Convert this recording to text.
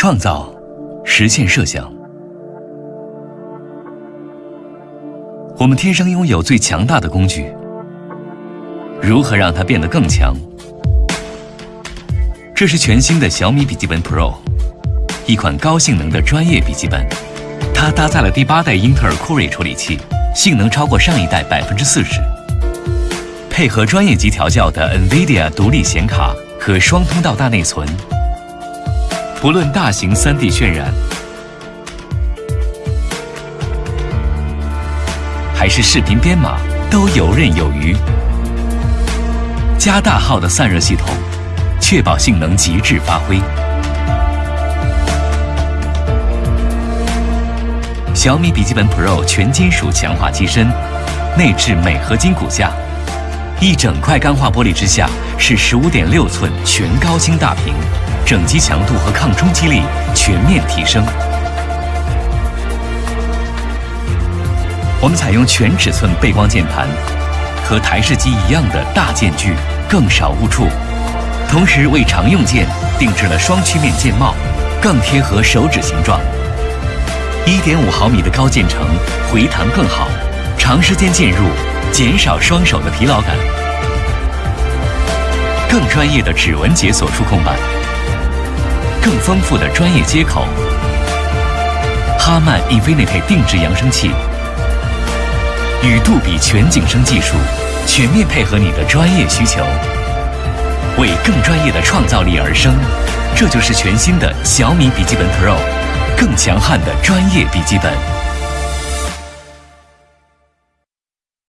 创造，实现设想。我们天生拥有最强大的工具，如何让它变得更强？这是全新的小米笔记本 Pro，一款高性能的专业笔记本。它搭载了第八代英特尔酷睿处理器，性能超过上一代百分之四十。配合专业级调教的 NVIDIA 独立显卡和双通道大内存，不论大型 3D 渲染，还是视频编码，都游刃有余。加大号的散热系统，确保性能极致发挥。小米笔记本 Pro 全金属强化机身，内置镁合金骨架。一整块钢化玻璃之下是十五点六寸全高清大屏，整机强度和抗冲击力全面提升。我们采用全尺寸背光键盘，和台式机一样的大键距，更少误触。同时为常用键定制了双曲面键帽，更贴合手指形状。一点五毫米的高键程，回弹更好，长时间进入。减少双手的疲劳感，更专业的指纹解锁触控板，更丰富的专业接口，哈曼 Infinity 定制扬声器，与杜比全景声技术全面配合你的专业需求，为更专业的创造力而生。这就是全新的小米笔记本 Pro，更强悍的专业笔记本。